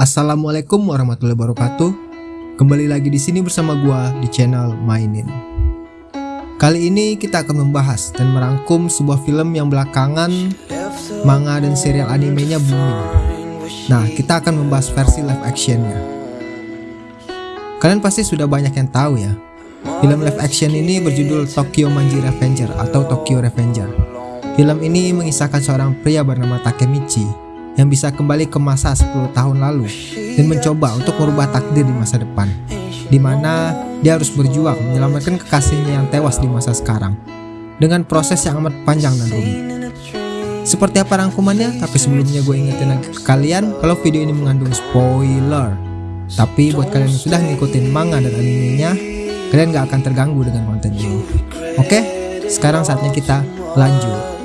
Assalamualaikum warahmatullahi wabarakatuh. Kembali lagi di sini bersama gua di channel Mainin. Kali ini kita akan membahas dan merangkum sebuah film yang belakangan manga dan serial animenya booming. Nah, kita akan membahas versi live actionnya. Kalian pasti sudah banyak yang tahu ya. Film live action ini berjudul Tokyo Manji Revenger atau Tokyo Revenger. Film ini mengisahkan seorang pria bernama Takemichi yang bisa kembali ke masa 10 tahun lalu dan mencoba untuk merubah takdir di masa depan di mana dia harus berjuang menyelamatkan kekasihnya yang tewas di masa sekarang dengan proses yang amat panjang dan rumit. Seperti apa rangkumannya? Tapi sebelumnya gue ingetin lagi ke kalian kalau video ini mengandung spoiler. Tapi buat kalian yang sudah ngikutin manga dan animenya kalian gak akan terganggu dengan konten ini oke? Sekarang saatnya kita lanjut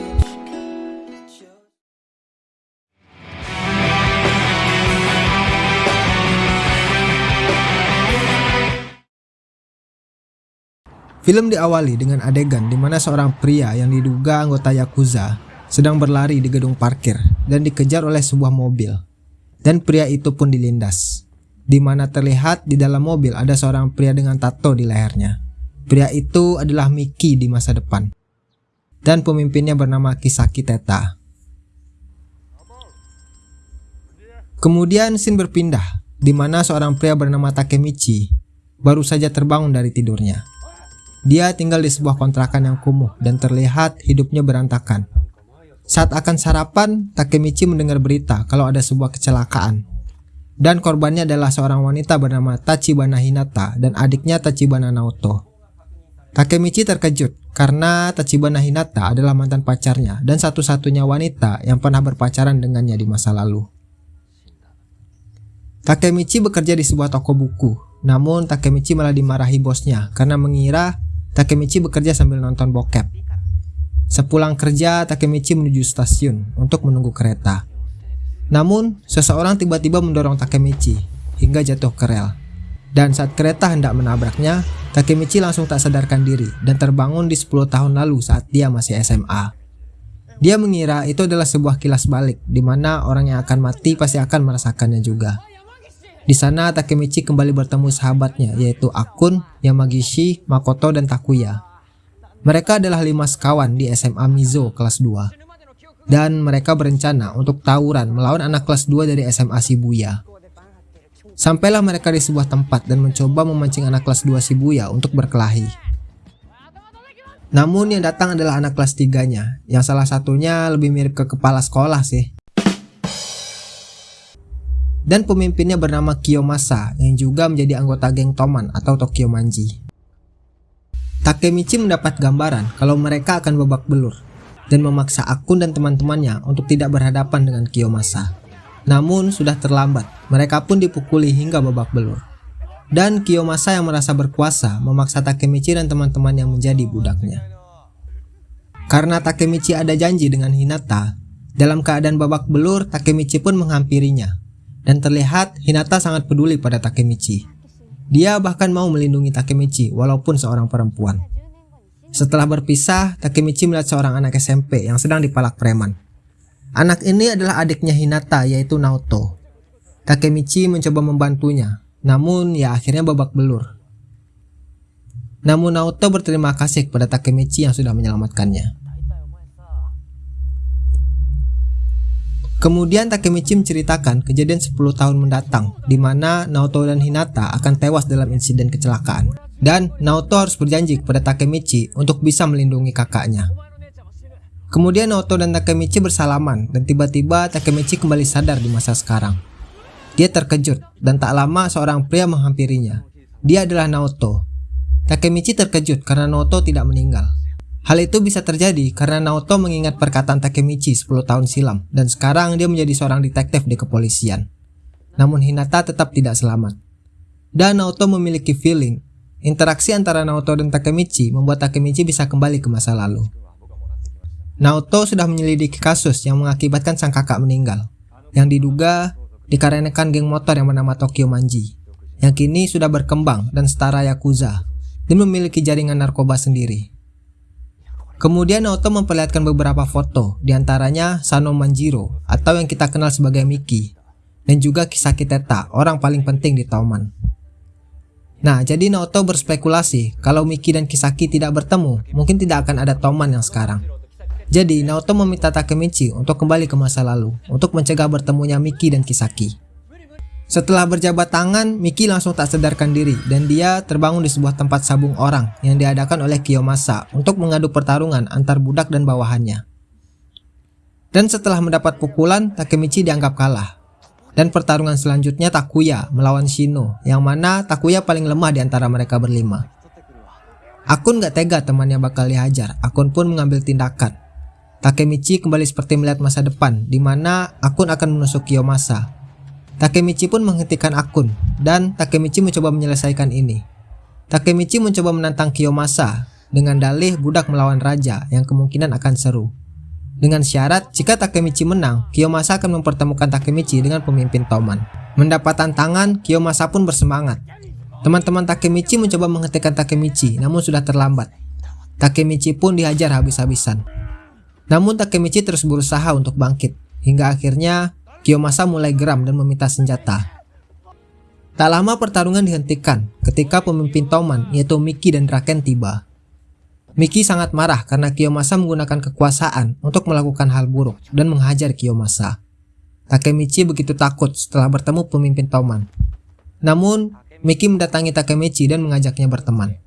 Film diawali dengan adegan di mana seorang pria yang diduga anggota Yakuza sedang berlari di gedung parkir dan dikejar oleh sebuah mobil. Dan pria itu pun dilindas. Di mana terlihat di dalam mobil ada seorang pria dengan tato di lehernya. Pria itu adalah Miki di masa depan. Dan pemimpinnya bernama Kisaki Teta. Kemudian scene berpindah, di mana seorang pria bernama Takemichi baru saja terbangun dari tidurnya. Dia tinggal di sebuah kontrakan yang kumuh dan terlihat hidupnya berantakan. Saat akan sarapan, Takemichi mendengar berita kalau ada sebuah kecelakaan. Dan korbannya adalah seorang wanita bernama Tachibana Hinata dan adiknya Tachibana Naoto. Takemichi terkejut karena Tachibana Hinata adalah mantan pacarnya dan satu-satunya wanita yang pernah berpacaran dengannya di masa lalu. Takemichi bekerja di sebuah toko buku, namun Takemichi malah dimarahi bosnya karena mengira Takemichi bekerja sambil nonton bokep. Sepulang kerja, Takemichi menuju stasiun untuk menunggu kereta. Namun, seseorang tiba-tiba mendorong Takemichi hingga jatuh ke rel. Dan saat kereta hendak menabraknya, Takemichi langsung tak sadarkan diri dan terbangun di 10 tahun lalu saat dia masih SMA. Dia mengira itu adalah sebuah kilas balik, di mana orang yang akan mati pasti akan merasakannya juga. Di sana Takemichi kembali bertemu sahabatnya yaitu Akun, Yamagishi, Makoto, dan Takuya. Mereka adalah lima sekawan di SMA Mizo kelas 2. Dan mereka berencana untuk tawuran melawan anak kelas 2 dari SMA Shibuya. Sampailah mereka di sebuah tempat dan mencoba memancing anak kelas 2 Shibuya untuk berkelahi. Namun yang datang adalah anak kelas 3-nya, yang salah satunya lebih mirip ke kepala sekolah sih dan pemimpinnya bernama Kiyomasa yang juga menjadi anggota geng Toman atau Tokyo Manji. Takemichi mendapat gambaran kalau mereka akan babak belur dan memaksa Akun dan teman-temannya untuk tidak berhadapan dengan Kiyomasa. Namun sudah terlambat, mereka pun dipukuli hingga babak belur. Dan Kiyomasa yang merasa berkuasa memaksa Takemichi dan teman-teman yang menjadi budaknya. Karena Takemichi ada janji dengan Hinata, dalam keadaan babak belur Takemichi pun menghampirinya dan terlihat Hinata sangat peduli pada Takemichi. Dia bahkan mau melindungi Takemichi walaupun seorang perempuan. Setelah berpisah, Takemichi melihat seorang anak SMP yang sedang dipalak preman. Anak ini adalah adiknya Hinata yaitu Naoto. Takemichi mencoba membantunya, namun ya akhirnya babak belur. Namun Naoto berterima kasih kepada Takemichi yang sudah menyelamatkannya. Kemudian Takemichi menceritakan kejadian 10 tahun mendatang di mana Naoto dan Hinata akan tewas dalam insiden kecelakaan. Dan Naoto harus berjanji kepada Takemichi untuk bisa melindungi kakaknya. Kemudian Naoto dan Takemichi bersalaman dan tiba-tiba Takemichi kembali sadar di masa sekarang. Dia terkejut dan tak lama seorang pria menghampirinya. Dia adalah Naoto. Takemichi terkejut karena Naoto tidak meninggal. Hal itu bisa terjadi karena Naoto mengingat perkataan Takemichi 10 tahun silam dan sekarang dia menjadi seorang detektif di kepolisian. Namun Hinata tetap tidak selamat. Dan Naoto memiliki feeling, interaksi antara Naoto dan Takemichi membuat Takemichi bisa kembali ke masa lalu. Naoto sudah menyelidiki kasus yang mengakibatkan sang kakak meninggal, yang diduga dikarenakan geng motor yang bernama Tokyo Manji, yang kini sudah berkembang dan setara Yakuza, dan memiliki jaringan narkoba sendiri. Kemudian Naoto memperlihatkan beberapa foto, di antaranya Sano Manjiro atau yang kita kenal sebagai Miki. dan juga Kisaki Teta, orang paling penting di Toman. Nah, jadi Naoto berspekulasi kalau Miki dan Kisaki tidak bertemu, mungkin tidak akan ada Toman yang sekarang. Jadi, Naoto meminta Takemichi untuk kembali ke masa lalu, untuk mencegah bertemunya Miki dan Kisaki. Setelah berjabat tangan, Miki langsung tak sadarkan diri dan dia terbangun di sebuah tempat sabung orang yang diadakan oleh Kiyomasa untuk mengadu pertarungan antar budak dan bawahannya. Dan setelah mendapat pukulan, Takemichi dianggap kalah. Dan pertarungan selanjutnya Takuya melawan Shino, yang mana Takuya paling lemah di antara mereka berlima. Akun gak tega temannya bakal dihajar, Akun pun mengambil tindakan. Takemichi kembali seperti melihat masa depan, di mana Akun akan menusuk Kiyomasa. Takemichi pun menghentikan Akun, dan Takemichi mencoba menyelesaikan ini. Takemichi mencoba menantang Kiyomasa dengan dalih budak melawan raja yang kemungkinan akan seru. Dengan syarat, jika Takemichi menang, Kiyomasa akan mempertemukan Takemichi dengan pemimpin Toman. Mendapat tantangan, Kiyomasa pun bersemangat. Teman-teman Takemichi mencoba menghentikan Takemichi, namun sudah terlambat. Takemichi pun dihajar habis-habisan. Namun Takemichi terus berusaha untuk bangkit, hingga akhirnya Kiyomasa mulai geram dan meminta senjata. Tak lama pertarungan dihentikan ketika pemimpin Toman yaitu Miki dan Draken tiba. Miki sangat marah karena Kiyomasa menggunakan kekuasaan untuk melakukan hal buruk dan menghajar Kiyomasa. Takemichi begitu takut setelah bertemu pemimpin Toman. Namun, Miki mendatangi Takemichi dan mengajaknya berteman.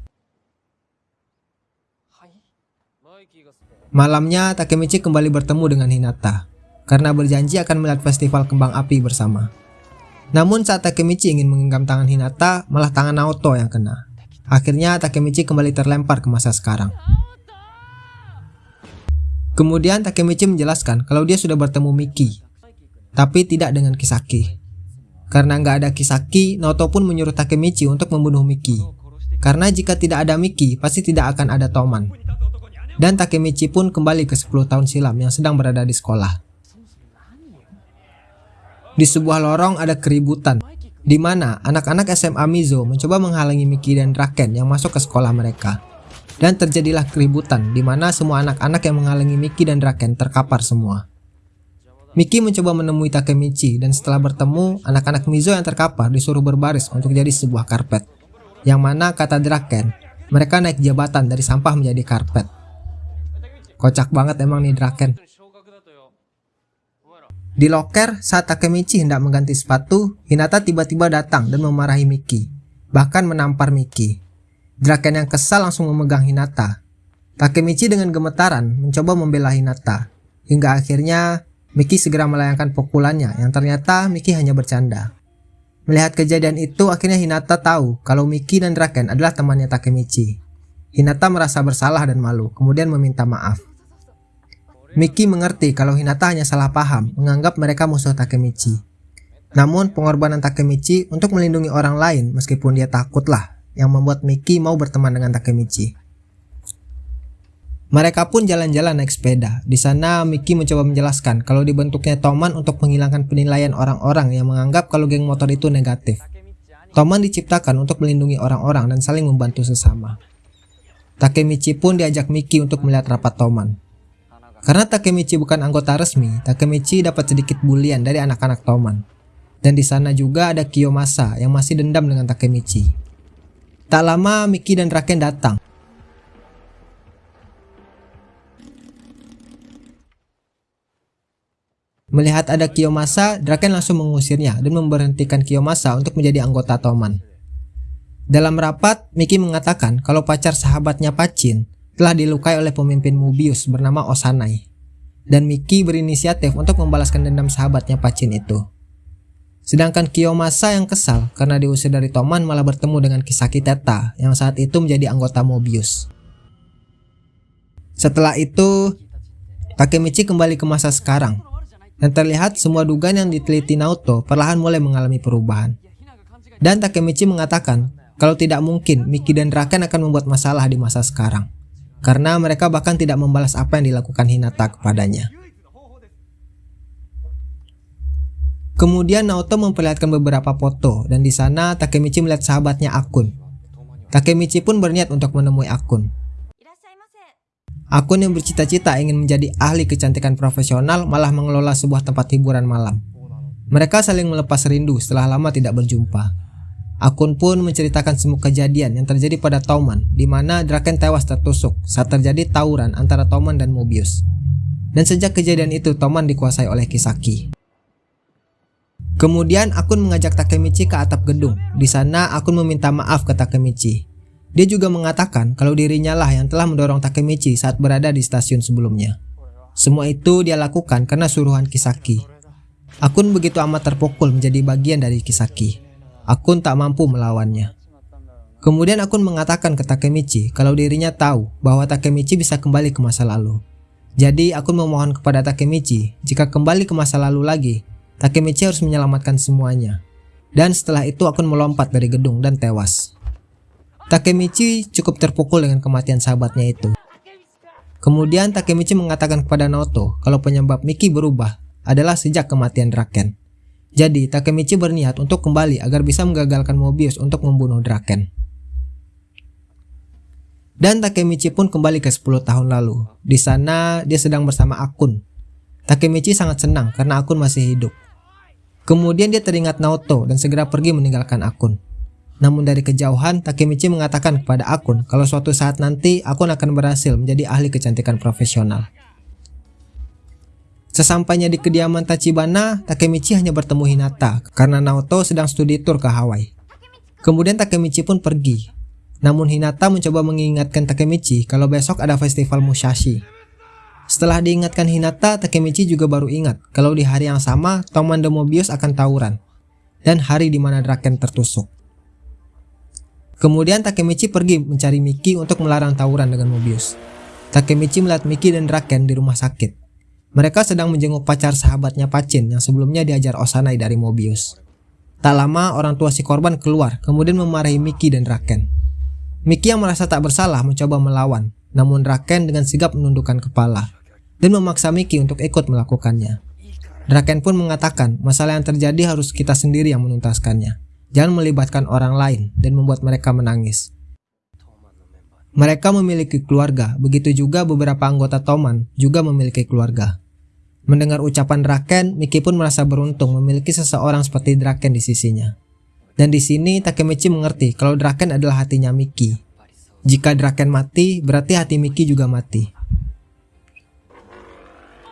Malamnya, Takemichi kembali bertemu dengan Hinata karena berjanji akan melihat festival kembang api bersama. Namun saat Takemichi ingin menggenggam tangan Hinata, malah tangan Naoto yang kena. Akhirnya Takemichi kembali terlempar ke masa sekarang. Kemudian Takemichi menjelaskan kalau dia sudah bertemu Miki, tapi tidak dengan Kisaki. Karena nggak ada Kisaki, Naoto pun menyuruh Takemichi untuk membunuh Miki. Karena jika tidak ada Miki, pasti tidak akan ada Toman. Dan Takemichi pun kembali ke 10 tahun silam yang sedang berada di sekolah. Di sebuah lorong ada keributan di mana anak-anak SMA Mizo mencoba menghalangi Miki dan Draken yang masuk ke sekolah mereka. Dan terjadilah keributan di mana semua anak-anak yang menghalangi Miki dan Draken terkapar semua. Miki mencoba menemui Takemichi dan setelah bertemu, anak-anak Mizo yang terkapar disuruh berbaris untuk jadi sebuah karpet. Yang mana kata Draken, mereka naik jabatan dari sampah menjadi karpet. Kocak banget emang nih Draken. Di loker, saat Takemichi hendak mengganti sepatu, Hinata tiba-tiba datang dan memarahi Miki, bahkan menampar Miki. Draken yang kesal langsung memegang Hinata. Takemichi dengan gemetaran mencoba membela Hinata, hingga akhirnya Miki segera melayangkan pukulannya yang ternyata Miki hanya bercanda. Melihat kejadian itu, akhirnya Hinata tahu kalau Miki dan Draken adalah temannya Takemichi. Hinata merasa bersalah dan malu, kemudian meminta maaf. Miki mengerti kalau Hinata hanya salah paham, menganggap mereka musuh Takemichi. Namun, pengorbanan Takemichi untuk melindungi orang lain meskipun dia takutlah yang membuat Miki mau berteman dengan Takemichi. Mereka pun jalan-jalan naik sepeda. Di sana, Miki mencoba menjelaskan kalau dibentuknya Toman untuk menghilangkan penilaian orang-orang yang menganggap kalau geng motor itu negatif. Toman diciptakan untuk melindungi orang-orang dan saling membantu sesama. Takemichi pun diajak Miki untuk melihat rapat Toman. Karena Takemichi bukan anggota resmi, Takemichi dapat sedikit bulian dari anak-anak Toman. Dan di sana juga ada Kiyomasa yang masih dendam dengan Takemichi. Tak lama Miki dan Raken datang. Melihat ada Kiyomasa, Draken langsung mengusirnya dan memberhentikan Kiyomasa untuk menjadi anggota Toman. Dalam rapat, Miki mengatakan kalau pacar sahabatnya Pacin telah dilukai oleh pemimpin Mubius bernama Osanai. Dan Miki berinisiatif untuk membalaskan dendam sahabatnya Pacin itu. Sedangkan Kiyomasa yang kesal karena diusir dari Toman malah bertemu dengan Kisaki Teta yang saat itu menjadi anggota Mobius. Setelah itu, Takemichi kembali ke masa sekarang dan terlihat semua dugaan yang diteliti Naoto perlahan mulai mengalami perubahan. Dan Takemichi mengatakan kalau tidak mungkin Miki dan Raken akan membuat masalah di masa sekarang karena mereka bahkan tidak membalas apa yang dilakukan Hinata kepadanya. Kemudian Naoto memperlihatkan beberapa foto dan di sana Takemichi melihat sahabatnya Akun. Takemichi pun berniat untuk menemui Akun. Akun yang bercita-cita ingin menjadi ahli kecantikan profesional malah mengelola sebuah tempat hiburan malam. Mereka saling melepas rindu setelah lama tidak berjumpa. Akun pun menceritakan semua kejadian yang terjadi pada Toman, di mana Draken tewas tertusuk saat terjadi tawuran antara Toman dan Mobius. Dan sejak kejadian itu, Toman dikuasai oleh Kisaki. Kemudian akun mengajak Takemichi ke atap gedung. Di sana akun meminta maaf ke Takemichi. Dia juga mengatakan kalau dirinya lah yang telah mendorong Takemichi saat berada di stasiun sebelumnya. Semua itu dia lakukan karena suruhan Kisaki. Akun begitu amat terpukul menjadi bagian dari Kisaki. Akun tak mampu melawannya. Kemudian Akun mengatakan ke Takemichi kalau dirinya tahu bahwa Takemichi bisa kembali ke masa lalu. Jadi Akun memohon kepada Takemichi jika kembali ke masa lalu lagi, Takemichi harus menyelamatkan semuanya. Dan setelah itu Akun melompat dari gedung dan tewas. Takemichi cukup terpukul dengan kematian sahabatnya itu. Kemudian Takemichi mengatakan kepada Naoto kalau penyebab Miki berubah adalah sejak kematian Draken. Jadi, Takemichi berniat untuk kembali agar bisa menggagalkan Mobius untuk membunuh Draken. Dan Takemichi pun kembali ke 10 tahun lalu. Di sana, dia sedang bersama Akun. Takemichi sangat senang karena Akun masih hidup. Kemudian dia teringat Naoto dan segera pergi meninggalkan Akun. Namun dari kejauhan, Takemichi mengatakan kepada Akun kalau suatu saat nanti Akun akan berhasil menjadi ahli kecantikan profesional. Sesampainya di kediaman Tachibana, Takemichi hanya bertemu Hinata karena Naoto sedang studi tour ke Hawaii. Kemudian Takemichi pun pergi. Namun Hinata mencoba mengingatkan Takemichi kalau besok ada festival Musashi. Setelah diingatkan Hinata, Takemichi juga baru ingat kalau di hari yang sama Toman de Mobius akan tawuran dan hari di mana Draken tertusuk. Kemudian Takemichi pergi mencari Miki untuk melarang tawuran dengan Mobius. Takemichi melihat Miki dan Draken di rumah sakit. Mereka sedang menjenguk pacar sahabatnya Pacin yang sebelumnya diajar Osanai dari Mobius. Tak lama orang tua si korban keluar kemudian memarahi Miki dan Raken. Miki yang merasa tak bersalah mencoba melawan, namun Raken dengan sigap menundukkan kepala dan memaksa Miki untuk ikut melakukannya. Raken pun mengatakan masalah yang terjadi harus kita sendiri yang menuntaskannya. Jangan melibatkan orang lain dan membuat mereka menangis. Mereka memiliki keluarga, begitu juga beberapa anggota Toman juga memiliki keluarga. Mendengar ucapan Draken, Miki pun merasa beruntung memiliki seseorang seperti Draken di sisinya. Dan di sini Takemichi mengerti kalau Draken adalah hatinya Miki. Jika Draken mati, berarti hati Miki juga mati.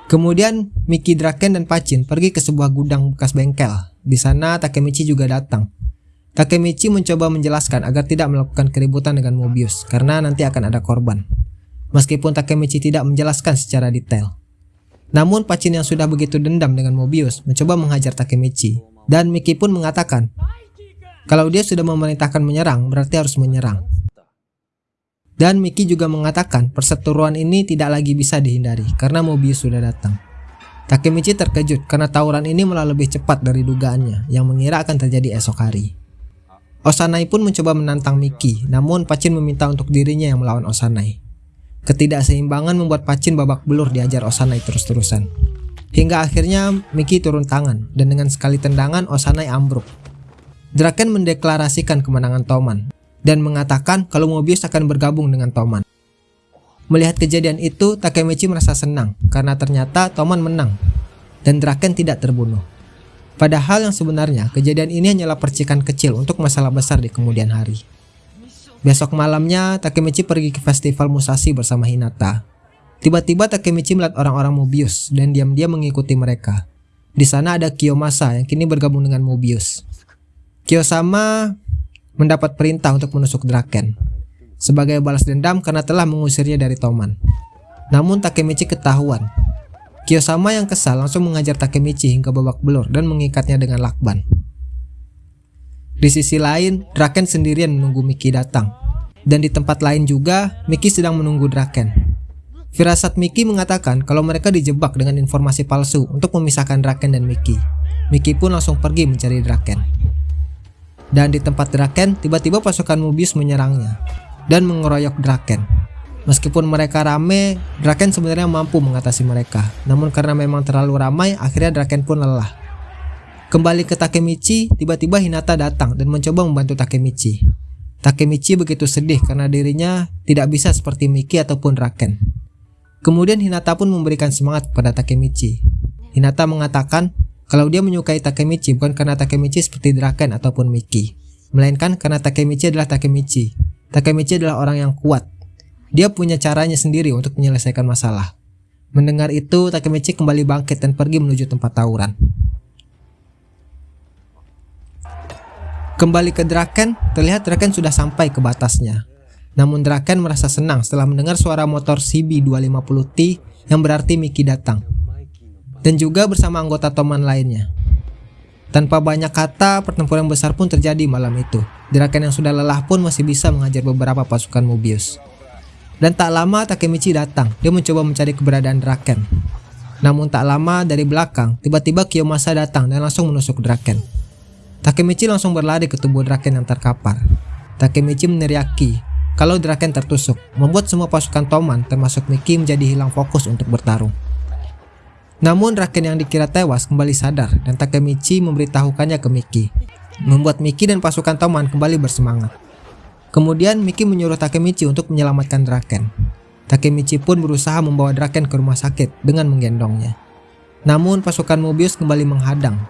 Kemudian Miki, Draken, dan Pacin pergi ke sebuah gudang bekas bengkel. Di sana Takemichi juga datang. Takemichi mencoba menjelaskan agar tidak melakukan keributan dengan Mobius karena nanti akan ada korban. Meskipun Takemichi tidak menjelaskan secara detail. Namun Pacin yang sudah begitu dendam dengan Mobius mencoba menghajar Takemichi dan Miki pun mengatakan kalau dia sudah memerintahkan menyerang berarti harus menyerang. Dan Miki juga mengatakan perseteruan ini tidak lagi bisa dihindari karena Mobius sudah datang. Takemichi terkejut karena tawuran ini malah lebih cepat dari dugaannya yang mengira akan terjadi esok hari. Osanai pun mencoba menantang Miki, namun Pacin meminta untuk dirinya yang melawan Osanai. Ketidakseimbangan membuat Pacin babak belur diajar Osanai terus-terusan. Hingga akhirnya Miki turun tangan, dan dengan sekali tendangan Osanai ambruk. Draken mendeklarasikan kemenangan Toman, dan mengatakan kalau Mobius akan bergabung dengan Toman. Melihat kejadian itu, Takemichi merasa senang, karena ternyata Toman menang, dan Draken tidak terbunuh. Padahal yang sebenarnya kejadian ini hanyalah percikan kecil untuk masalah besar di kemudian hari. Besok malamnya Takemichi pergi ke festival Musashi bersama Hinata. Tiba-tiba Takemichi melihat orang-orang Mobius dan diam-diam mengikuti mereka. Di sana ada Kiyomasa yang kini bergabung dengan Mobius. Kiyosama mendapat perintah untuk menusuk Draken sebagai balas dendam karena telah mengusirnya dari Toman. Namun Takemichi ketahuan Kiyosama yang kesal langsung mengajar Takemichi hingga babak belur dan mengikatnya dengan lakban. Di sisi lain, Draken sendirian menunggu Miki datang. Dan di tempat lain juga, Miki sedang menunggu Draken. Firasat Miki mengatakan kalau mereka dijebak dengan informasi palsu untuk memisahkan Draken dan Miki. Miki pun langsung pergi mencari Draken. Dan di tempat Draken, tiba-tiba pasukan Mobius menyerangnya dan mengeroyok Draken. Meskipun mereka rame, Draken sebenarnya mampu mengatasi mereka. Namun karena memang terlalu ramai, akhirnya Draken pun lelah. Kembali ke Takemichi, tiba-tiba Hinata datang dan mencoba membantu Takemichi. Takemichi begitu sedih karena dirinya tidak bisa seperti Miki ataupun Draken. Kemudian Hinata pun memberikan semangat kepada Takemichi. Hinata mengatakan kalau dia menyukai Takemichi bukan karena Takemichi seperti Draken ataupun Miki, melainkan karena Takemichi adalah Takemichi. Takemichi adalah orang yang kuat. Dia punya caranya sendiri untuk menyelesaikan masalah. Mendengar itu, Takemichi kembali bangkit dan pergi menuju tempat tawuran. Kembali ke Draken, terlihat Draken sudah sampai ke batasnya. Namun Draken merasa senang setelah mendengar suara motor CB250T yang berarti Miki datang dan juga bersama anggota Toman lainnya. Tanpa banyak kata, pertempuran besar pun terjadi malam itu. Draken yang sudah lelah pun masih bisa mengajar beberapa pasukan Mobius. Dan tak lama Takemichi datang, dia mencoba mencari keberadaan Draken. Namun tak lama dari belakang, tiba-tiba Kiyomasa datang dan langsung menusuk Draken. Takemichi langsung berlari ke tubuh Draken yang terkapar. Takemichi meneriaki kalau Draken tertusuk, membuat semua pasukan Toman termasuk Miki menjadi hilang fokus untuk bertarung. Namun Raken yang dikira tewas kembali sadar dan Takemichi memberitahukannya ke Miki. Membuat Miki dan pasukan Toman kembali bersemangat. Kemudian Miki menyuruh Takemichi untuk menyelamatkan Draken. Takemichi pun berusaha membawa Draken ke rumah sakit dengan menggendongnya. Namun pasukan Mobius kembali menghadang.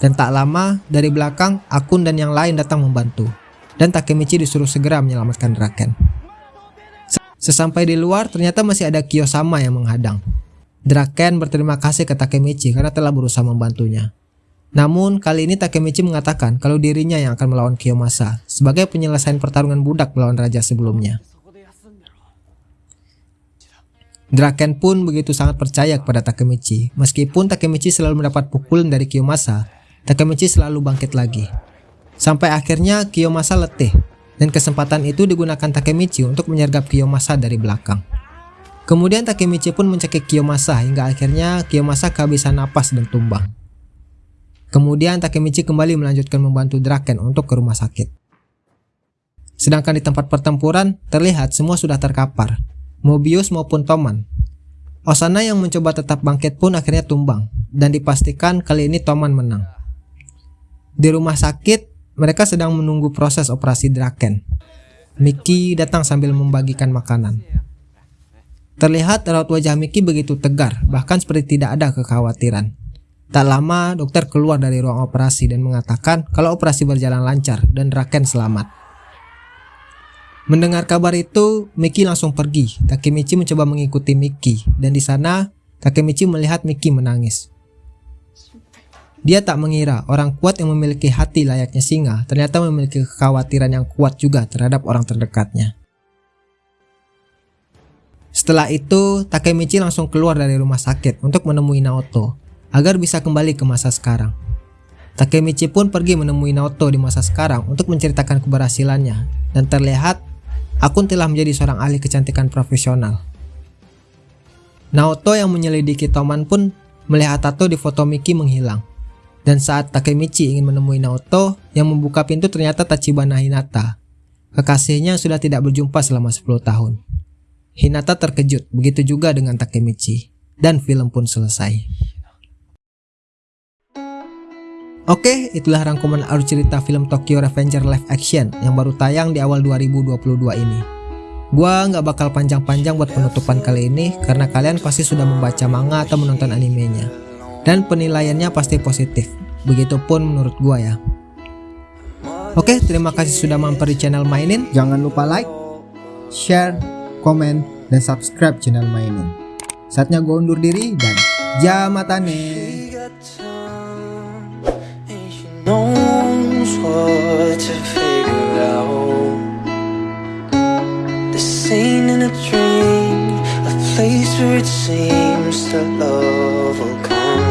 Dan tak lama dari belakang Akun dan yang lain datang membantu. Dan Takemichi disuruh segera menyelamatkan Draken. Sesampai di luar ternyata masih ada Kiyosama yang menghadang. Draken berterima kasih ke Takemichi karena telah berusaha membantunya. Namun, kali ini Takemichi mengatakan kalau dirinya yang akan melawan Kiyomasa sebagai penyelesaian pertarungan budak melawan raja sebelumnya. Draken pun begitu sangat percaya kepada Takemichi. Meskipun Takemichi selalu mendapat pukulan dari Kiyomasa, Takemichi selalu bangkit lagi. Sampai akhirnya Kiyomasa letih, dan kesempatan itu digunakan Takemichi untuk menyergap Kiyomasa dari belakang. Kemudian Takemichi pun mencekik Kiyomasa hingga akhirnya Kiyomasa kehabisan napas dan tumbang. Kemudian Takemichi kembali melanjutkan membantu Draken untuk ke rumah sakit. Sedangkan di tempat pertempuran, terlihat semua sudah terkapar, Mobius maupun Toman. Osana yang mencoba tetap bangkit pun akhirnya tumbang, dan dipastikan kali ini Toman menang. Di rumah sakit, mereka sedang menunggu proses operasi Draken. Mickey datang sambil membagikan makanan. Terlihat raut wajah Miki begitu tegar, bahkan seperti tidak ada kekhawatiran. Tak lama, dokter keluar dari ruang operasi dan mengatakan kalau operasi berjalan lancar dan Raken selamat. Mendengar kabar itu, Miki langsung pergi. Takemichi mencoba mengikuti Miki, dan di sana Takemichi melihat Miki menangis. Dia tak mengira orang kuat yang memiliki hati layaknya singa ternyata memiliki kekhawatiran yang kuat juga terhadap orang terdekatnya. Setelah itu, Takemichi langsung keluar dari rumah sakit untuk menemui Naoto agar bisa kembali ke masa sekarang. Takemichi pun pergi menemui Naoto di masa sekarang untuk menceritakan keberhasilannya dan terlihat Akun telah menjadi seorang ahli kecantikan profesional. Naoto yang menyelidiki Toman pun melihat tato di foto Miki menghilang. Dan saat Takemichi ingin menemui Naoto, yang membuka pintu ternyata Tachibana Hinata, kekasihnya sudah tidak berjumpa selama 10 tahun. Hinata terkejut, begitu juga dengan Takemichi. Dan film pun selesai. Oke, itulah rangkuman alur cerita film Tokyo Revenger live action yang baru tayang di awal 2022 ini. Gua nggak bakal panjang-panjang buat penutupan kali ini karena kalian pasti sudah membaca manga atau menonton animenya. Dan penilaiannya pasti positif, begitupun menurut gua ya. Oke, terima kasih sudah mampir di channel Mainin. Jangan lupa like, share, komen, dan subscribe channel Mainin. Saatnya gue undur diri dan jamatane. Place where it seems that love will come